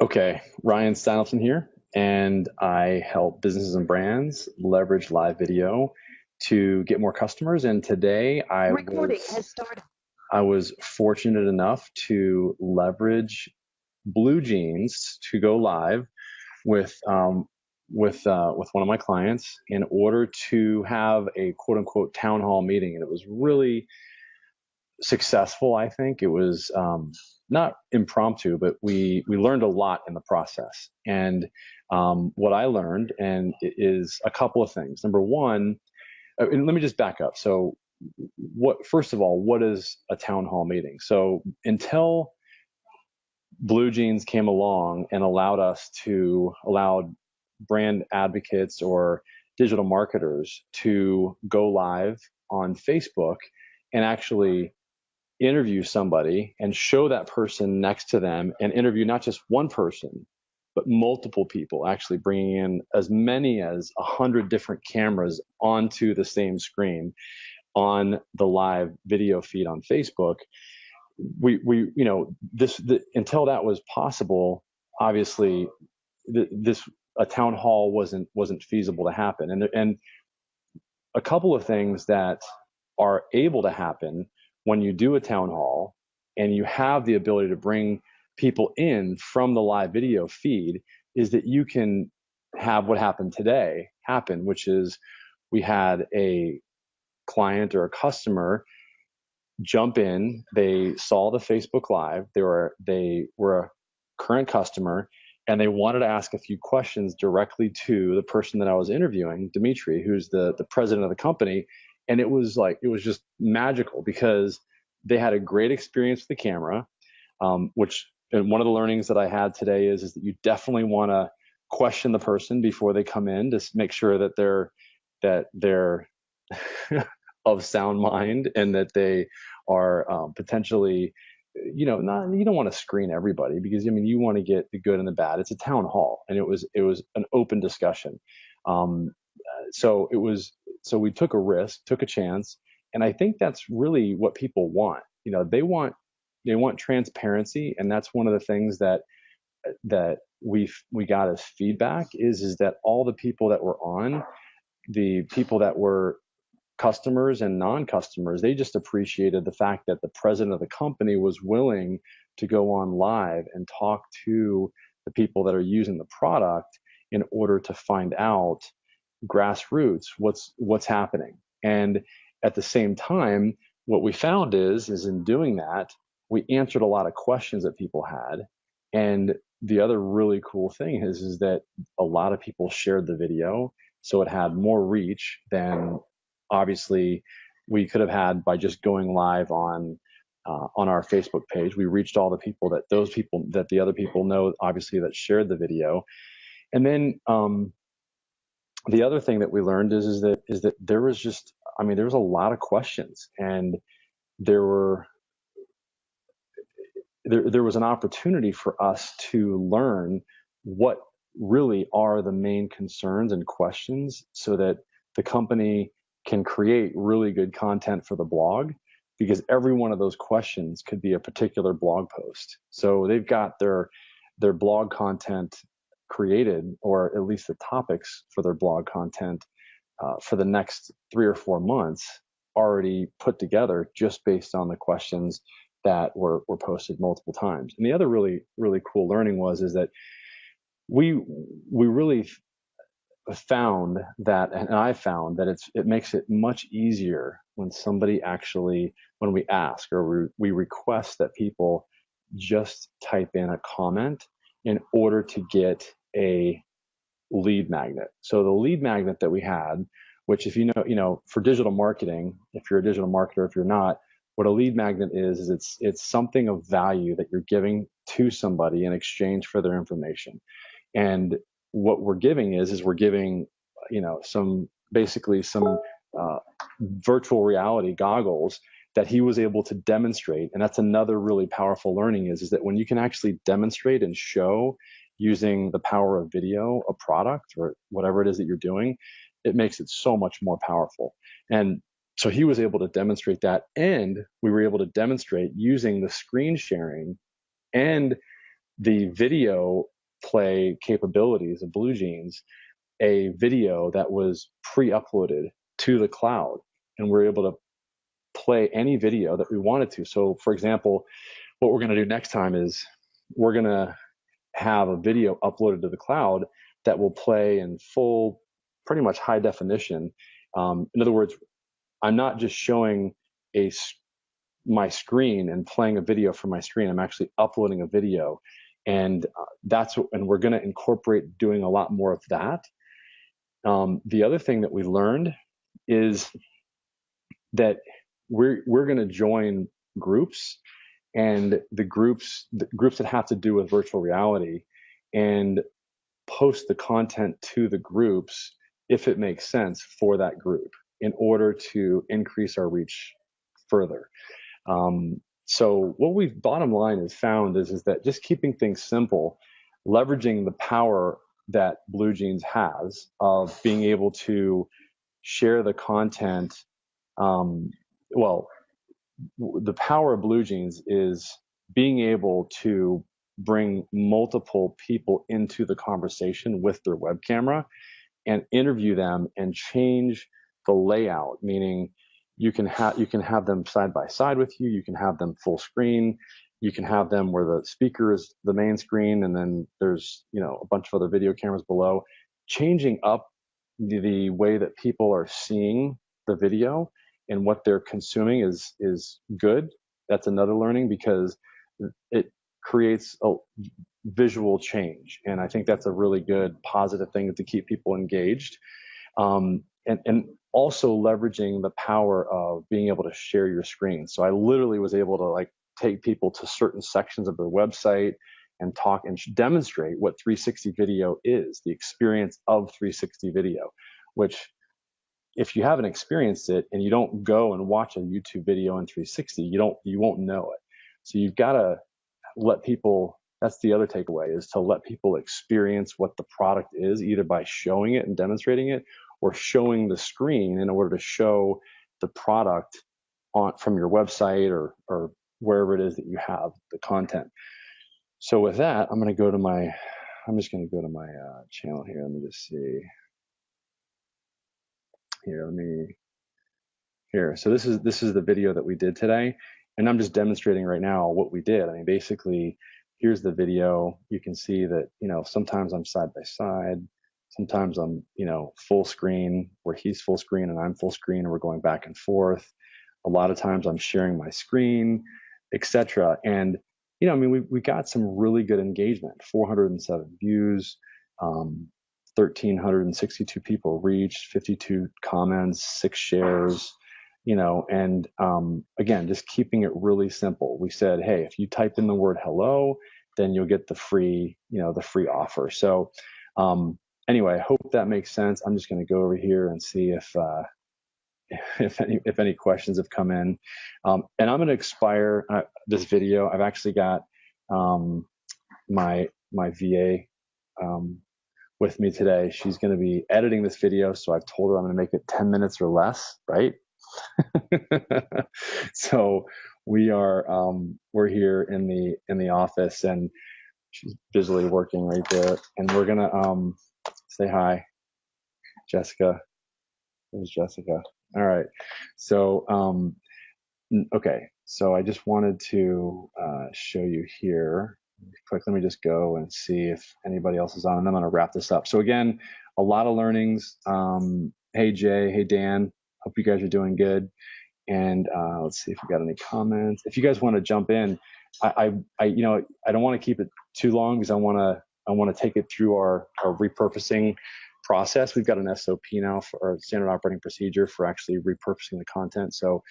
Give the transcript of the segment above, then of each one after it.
Okay, Ryan Steinelson here, and I help businesses and brands leverage live video to get more customers. And today I Recording was, has started. I was fortunate enough to leverage BlueJeans to go live with um, with uh, with one of my clients in order to have a quote unquote town hall meeting, and it was really successful. I think it was um, not impromptu, but we we learned a lot in the process. And um, what I learned and is a couple of things. Number one, uh, and let me just back up. So, what first of all, what is a town hall meeting? So until BlueJeans came along and allowed us to allowed brand advocates or digital marketers to go live on Facebook and actually interview somebody and show that person next to them and interview not just one person but multiple people actually bringing in as many as a hundred different cameras onto the same screen on the live video feed on facebook. We we you know this the, until that was possible obviously the, this a town hall wasn't wasn't feasible to happen. And and a couple of things that are able to happen when you do a town hall and you have the ability to bring people in from the live video feed is that you can have what happened today happen, which is we had a client or a customer jump in. They saw the Facebook Live. They were they were a current customer, and they wanted to ask a few questions directly to the person that I was interviewing, Dimitri, who's the the president of the company and it was like it was just magical because they had a great experience with the camera um, which and one of the learnings that i had today is is that you definitely want to question the person before they come in to make sure that they're that they're of sound mind and that they are um, potentially you know not you don't want to screen everybody because i mean you want to get the good and the bad. It's a town hall and it was it was an open discussion. Um, so it was so we took a risk, took a chance, and I think that's really what people want. You know, they want they want transparency, and that's one of the things that that we we got as feedback is is that all the people that were on, the people that were customers and non-customers, they just appreciated the fact that the president of the company was willing to go on live and talk to the people that are using the product in order to find out grassroots what's what's happening. And at the same time what we found is is in doing that we answered a lot of questions that people had. And the other really cool thing is is that a lot of people shared the video so it had more reach than obviously we could have had by just going live on uh, on our Facebook page. We reached all the people that those people that the other people know, obviously that shared the video, and then um, the other thing that we learned is is that is that there was just I mean there was a lot of questions and there were there there was an opportunity for us to learn what really are the main concerns and questions so that the company can create really good content for the blog because every one of those questions could be a particular blog post. So they've got their their blog content created, or at least the topics for their blog content uh, for the next three or four months already put together just based on the questions that were, were posted multiple times. And the other really, really cool learning was is that we we really found that and I found that it's it makes it much easier when somebody actually when we ask or we, we request that people just type in a comment in order to get a lead magnet. So the lead magnet that we had, which if you know, you know, for digital marketing, if you're a digital marketer, if you're not, what a lead magnet is, is it's it's something of value that you're giving to somebody in exchange for their information. And what we're giving is is we're giving, you know, some basically some uh, virtual reality goggles that he was able to demonstrate and that's another really powerful learning is, is that when you can actually demonstrate and show using the power of video a product or whatever it is that you're doing it makes it so much more powerful and so he was able to demonstrate that, and we were able to demonstrate using the screen sharing and the video play capabilities of BlueJeans, a video that was pre-uploaded to the cloud, and we're able to play any video that we wanted to. So, for example, what we're going to do next time is we're going to have a video uploaded to the cloud that will play in full, pretty much high definition. Um, in other words, I'm not just showing a my screen and playing a video from my screen. I'm actually uploading a video, and uh, that's and we're going to incorporate doing a lot more of that. Um, the other thing that we learned is that we're we're going to join groups and the groups the groups that have to do with virtual reality and post the content to the groups if it makes sense for that group in order to increase our reach further. Um, so what we've bottom line is found is, is that just keeping things simple, leveraging the power that BlueJeans has of being able to share the content. Um, well, the power of BlueJeans is being able to bring multiple people into the conversation with their web camera and interview them and change the layout, meaning you can have you can have them side by side with you, you can have them full screen, you can have them where the speaker is the main screen and then there's you know a bunch of other video cameras below. Changing up the, the way that people are seeing the video and what they're consuming is is good. That's another learning because it creates a visual change, and I think that's a really good positive thing to keep people engaged. Um, and, and also leveraging the power of being able to share your screen. So I literally was able to like take people to certain sections of the website and talk and demonstrate what 360 video is, the experience of 360 video, which if you haven't experienced it and you don't go and watch a YouTube video in 360, you don't you won't know it. So you've got to let people that's the other takeaway is to let people experience what the product is either by showing it and demonstrating it or showing the screen in order to show the product on from your website or or wherever it is that you have the content. So with that, I'm going to go to my I'm just going to go to my uh, channel here. Let me just see. Here, let me here. So this is this is the video that we did today, and I'm just demonstrating right now what we did. I mean, basically, here's the video. You can see that you know sometimes I'm side by side, sometimes I'm you know full screen where he's full screen and I'm full screen, and we're going back and forth. A lot of times I'm sharing my screen, etc. And you know, I mean, we we got some really good engagement, 407 views. Um, 1,362 people reached, 52 comments, six shares, you know, and um, again, just keeping it really simple. We said, hey, if you type in the word hello, then you'll get the free, you know, the free offer. So um, anyway, I hope that makes sense. I'm just going to go over here and see if uh, if any if any questions have come in, um, and I'm going to expire uh, this video. I've actually got um, my my VA um, with me today. She's going to be editing this video, so I've told her I'm going to make it 10 minutes or less, right? so we are um, we're here in the in the office, and she's busily working right there, and we're gonna um, say hi, Jessica. There's Jessica. All right. So um, okay. So I just wanted to uh, show you here quick, let me just go and see if anybody else is on, and I'm going to wrap this up. So again, a lot of learnings. Um, hey Jay, hey Dan, hope you guys are doing good. And uh, let's see if we got any comments. If you guys want to jump in, I, I, I you know, I don't want to keep it too long because I want to, I want to take it through our, our repurposing process. We've got an SOP now for our standard operating procedure for actually repurposing the content. So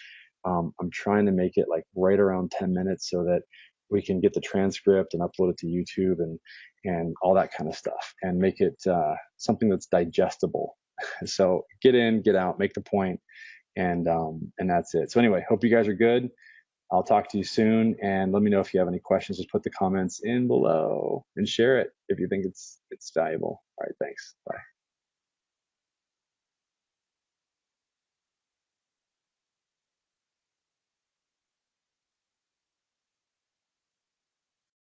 um, I'm trying to make it like right around 10 minutes so that we can get the transcript and upload it to YouTube and and all that kind of stuff and make it uh, something that's digestible. so get in, get out, make the point, and um, and that's it. So anyway, hope you guys are good. I'll talk to you soon, and let me know if you have any questions. Just put the comments in below and share it if you think it's it's valuable. All right, thanks. Bye.